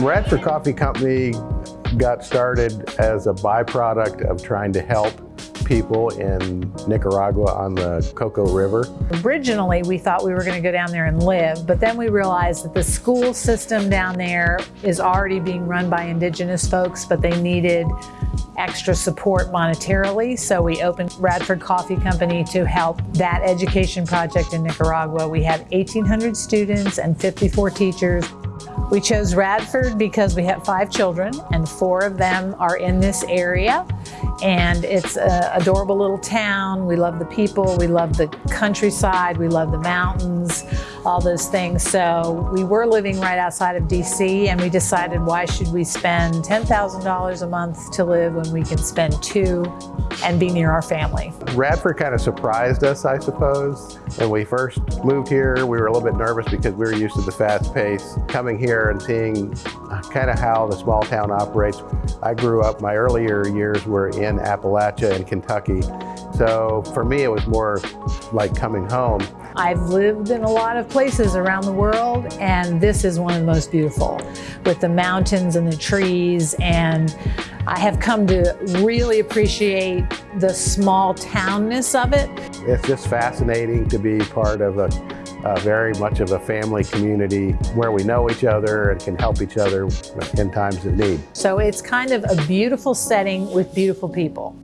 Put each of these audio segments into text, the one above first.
Radford Coffee Company got started as a byproduct of trying to help people in Nicaragua on the Coco River. Originally, we thought we were going to go down there and live, but then we realized that the school system down there is already being run by indigenous folks, but they needed extra support monetarily. So we opened Radford Coffee Company to help that education project in Nicaragua. We have 1,800 students and 54 teachers. We chose Radford because we have five children and four of them are in this area. And it's an adorable little town. We love the people, we love the countryside, we love the mountains, all those things. So we were living right outside of DC and we decided why should we spend $10,000 a month to live when we can spend two and be near our family. Radford kind of surprised us, I suppose. When we first moved here, we were a little bit nervous because we were used to the fast pace. Coming here and seeing kind of how the small town operates. I grew up, my earlier years were in Appalachia and Kentucky. So for me, it was more like coming home. I've lived in a lot of places around the world and this is one of the most beautiful with the mountains and the trees and I have come to really appreciate the small townness of it. It's just fascinating to be part of a, a very much of a family community where we know each other and can help each other in times of need. So it's kind of a beautiful setting with beautiful people.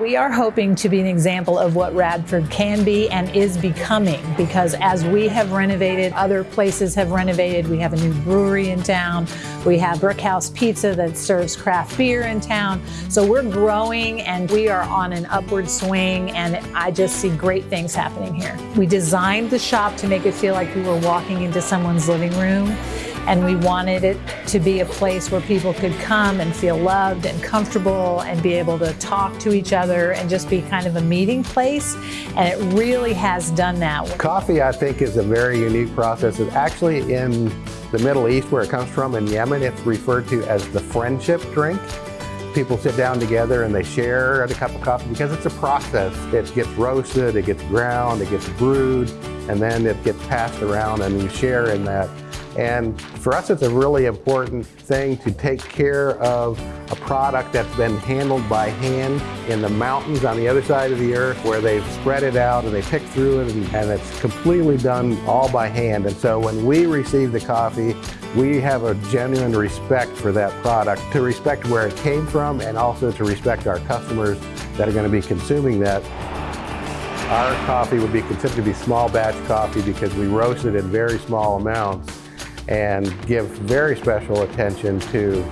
We are hoping to be an example of what Radford can be and is becoming because as we have renovated, other places have renovated. We have a new brewery in town. We have Brickhouse Pizza that serves craft beer in town. So we're growing and we are on an upward swing and I just see great things happening here. We designed the shop to make it feel like we were walking into someone's living room and we wanted it to be a place where people could come and feel loved and comfortable and be able to talk to each other and just be kind of a meeting place. And it really has done that. Coffee, I think, is a very unique process. It's actually in the Middle East, where it comes from, in Yemen, it's referred to as the friendship drink people sit down together and they share a cup of coffee because it's a process. It gets roasted, it gets ground, it gets brewed, and then it gets passed around and you share in that. And for us, it's a really important thing to take care of a product that's been handled by hand in the mountains on the other side of the earth where they've spread it out and they pick through it and, and it's completely done all by hand. And so when we receive the coffee, we have a genuine respect for that product, to respect where it came from and also to respect our customers that are going to be consuming that. Our coffee would be considered to be small batch coffee because we roast it in very small amounts and give very special attention to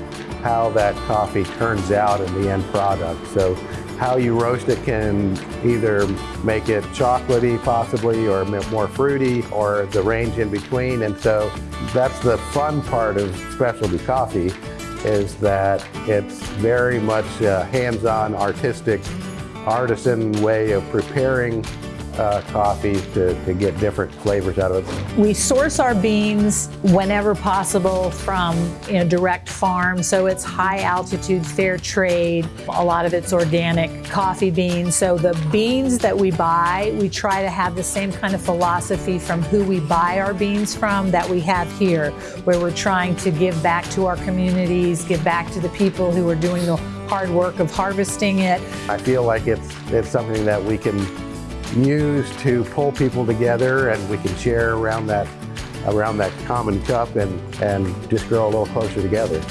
how that coffee turns out in the end product. So how you roast it can either make it chocolatey possibly or more fruity or the range in between. And so that's the fun part of specialty coffee is that it's very much a hands-on artistic artisan way of preparing uh, coffees to, to get different flavors out of it. We source our beans whenever possible from you know, direct farms, so it's high altitude, fair trade. A lot of it's organic coffee beans. So the beans that we buy, we try to have the same kind of philosophy from who we buy our beans from that we have here, where we're trying to give back to our communities, give back to the people who are doing the hard work of harvesting it. I feel like it's, it's something that we can use to pull people together and we can share around that around that common cup and, and just grow a little closer together.